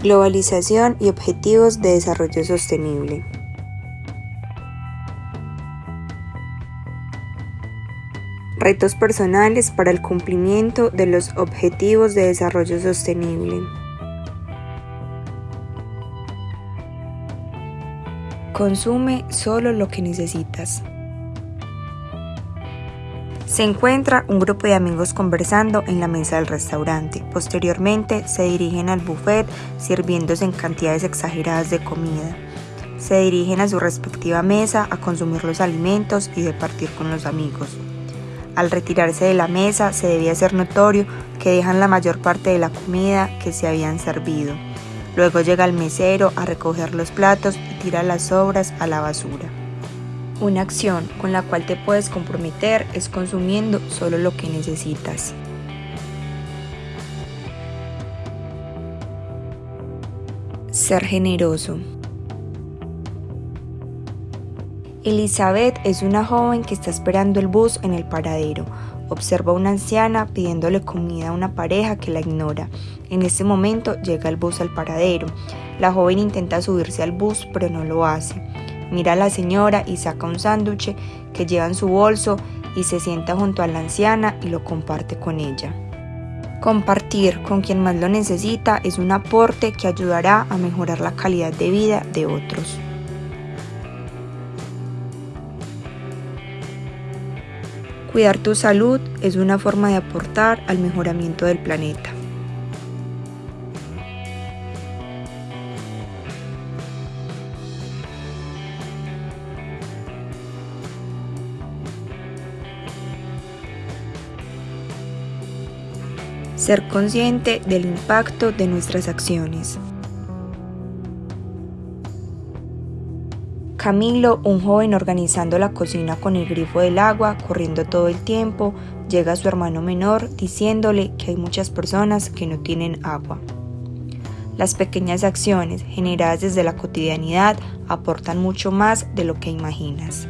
Globalización y Objetivos de Desarrollo Sostenible. Retos personales para el cumplimiento de los Objetivos de Desarrollo Sostenible. Consume solo lo que necesitas. Se encuentra un grupo de amigos conversando en la mesa del restaurante. Posteriormente se dirigen al buffet sirviéndose en cantidades exageradas de comida. Se dirigen a su respectiva mesa a consumir los alimentos y departir con los amigos. Al retirarse de la mesa se debía hacer notorio que dejan la mayor parte de la comida que se habían servido. Luego llega el mesero a recoger los platos y tira las sobras a la basura. Una acción con la cual te puedes comprometer es consumiendo solo lo que necesitas. Ser generoso. Elizabeth es una joven que está esperando el bus en el paradero. Observa a una anciana pidiéndole comida a una pareja que la ignora. En ese momento llega el bus al paradero. La joven intenta subirse al bus pero no lo hace. Mira a la señora y saca un sándwich que lleva en su bolso y se sienta junto a la anciana y lo comparte con ella. Compartir con quien más lo necesita es un aporte que ayudará a mejorar la calidad de vida de otros. Cuidar tu salud es una forma de aportar al mejoramiento del planeta. Ser consciente del impacto de nuestras acciones. Camilo, un joven organizando la cocina con el grifo del agua, corriendo todo el tiempo, llega a su hermano menor diciéndole que hay muchas personas que no tienen agua. Las pequeñas acciones generadas desde la cotidianidad aportan mucho más de lo que imaginas.